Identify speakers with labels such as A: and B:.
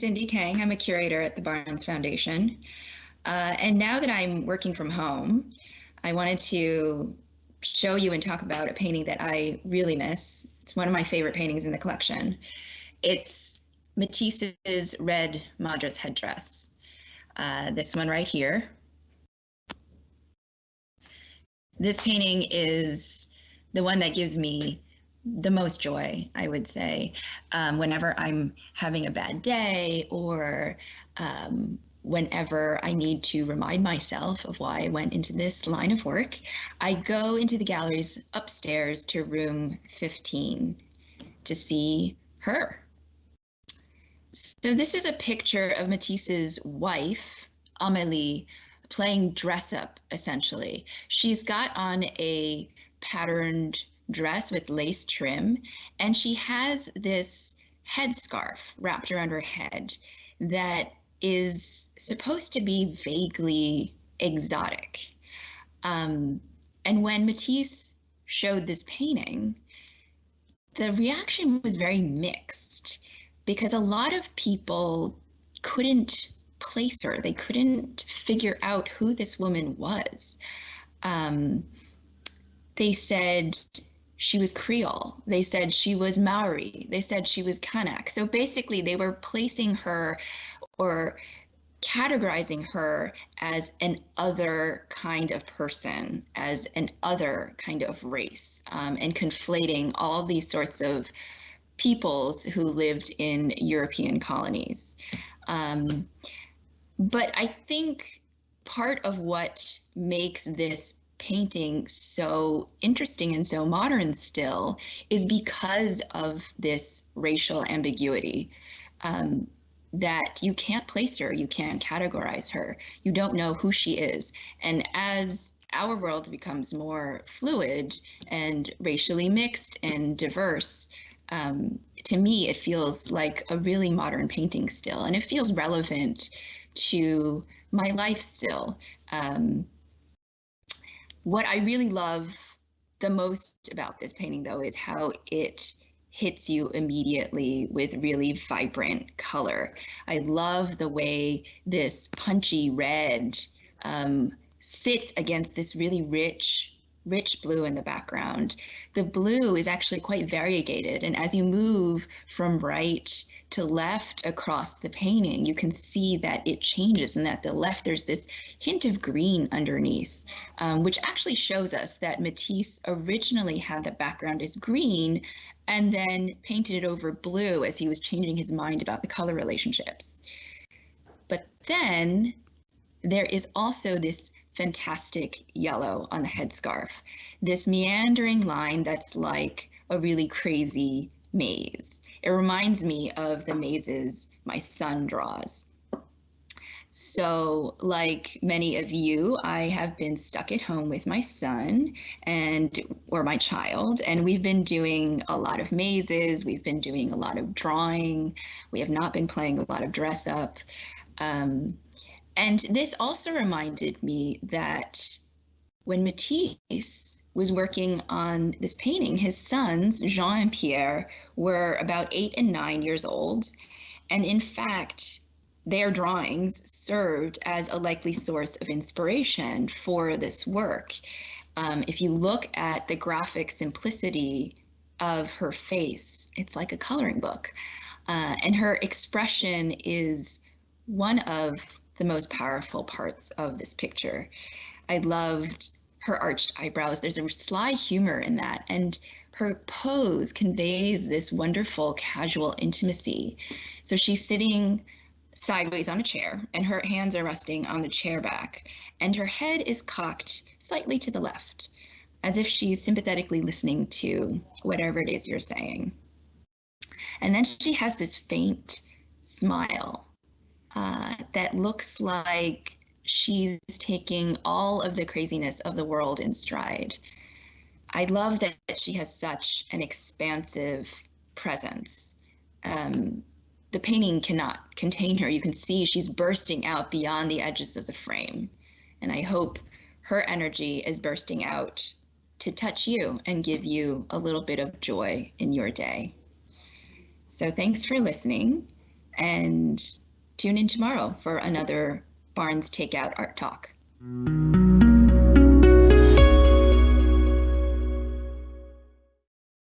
A: Cindy Kang. I'm a curator at the Barnes Foundation. Uh, and now that I'm working from home, I wanted to show you and talk about a painting that I really miss. It's one of my favorite paintings in the collection. It's Matisse's Red Madras headdress. Uh, this one right here. This painting is the one that gives me the most joy, I would say, um, whenever I'm having a bad day or um, whenever I need to remind myself of why I went into this line of work, I go into the galleries upstairs to room 15 to see her. So this is a picture of Matisse's wife, Amélie, playing dress up essentially. She's got on a patterned dress with lace trim, and she has this headscarf wrapped around her head that is supposed to be vaguely exotic. Um, and when Matisse showed this painting, the reaction was very mixed because a lot of people couldn't place her. They couldn't figure out who this woman was. Um, they said she was Creole. They said she was Maori. They said she was Kanak. So basically, they were placing her or categorizing her as an other kind of person, as an other kind of race, um, and conflating all these sorts of peoples who lived in European colonies. Um, but I think part of what makes this painting so interesting and so modern still is because of this racial ambiguity. Um, that you can't place her, you can't categorize her, you don't know who she is. And as our world becomes more fluid and racially mixed and diverse, um, to me, it feels like a really modern painting still, and it feels relevant to my life still. Um, what I really love the most about this painting, though, is how it hits you immediately with really vibrant color. I love the way this punchy red um, sits against this really rich rich blue in the background. The blue is actually quite variegated, and as you move from right to left across the painting, you can see that it changes and that the left there's this hint of green underneath, um, which actually shows us that Matisse originally had the background as green and then painted it over blue as he was changing his mind about the color relationships. But then there is also this fantastic yellow on the headscarf. This meandering line that's like a really crazy maze. It reminds me of the mazes my son draws. So, like many of you, I have been stuck at home with my son and or my child, and we've been doing a lot of mazes. We've been doing a lot of drawing. We have not been playing a lot of dress up. Um, and this also reminded me that when Matisse was working on this painting, his sons, Jean and Pierre, were about eight and nine years old. And in fact, their drawings served as a likely source of inspiration for this work. Um, if you look at the graphic simplicity of her face, it's like a coloring book. Uh, and her expression is one of the most powerful parts of this picture. I loved her arched eyebrows. There's a sly humor in that. And her pose conveys this wonderful casual intimacy. So she's sitting sideways on a chair and her hands are resting on the chair back and her head is cocked slightly to the left as if she's sympathetically listening to whatever it is you're saying. And then she has this faint smile uh, that looks like she's taking all of the craziness of the world in stride. I love that she has such an expansive presence. Um, the painting cannot contain her. You can see she's bursting out beyond the edges of the frame. And I hope her energy is bursting out to touch you and give you a little bit of joy in your day. So thanks for listening. and tune in tomorrow for another Barnes Takeout Art Talk.